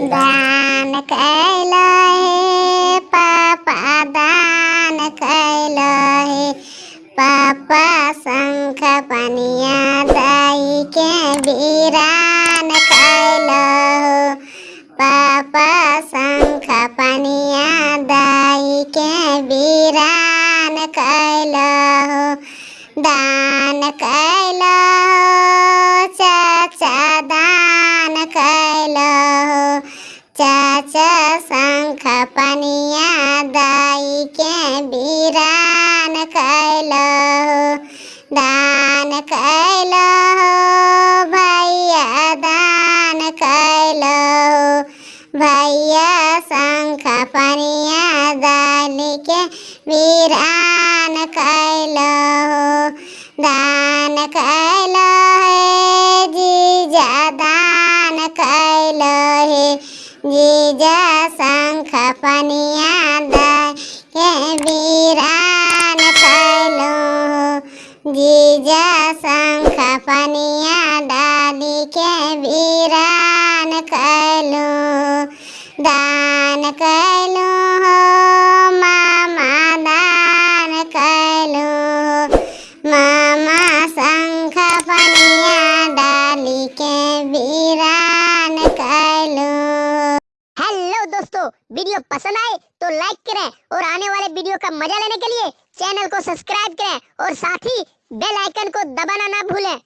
दान कैलो हे, पापा दान कैलो हे। पापा शंख पनिया दाई के वीरान कैलो हो। पापा शंख पनिया दाई के वीरान कैलो हो। दान कैलो चाच शङ्ख पनिया दाइके बिरान कैल दान कैल भैया दान कैल भैया शङ्ख पनिया दालिके बिरान कैल दान कैला। जीजा शंख पनिया के वीरान कैलो गिजा शंख पनिया डाली के वीरान कैलो दान कैलो वीडियो पसंद आए तो लाइक करें और आने वाले वीडियो का मज़ा लेने के लिए चैनल को सब्सक्राइब करें और साथ ही बेल आइकन को दबाना ना भूलें।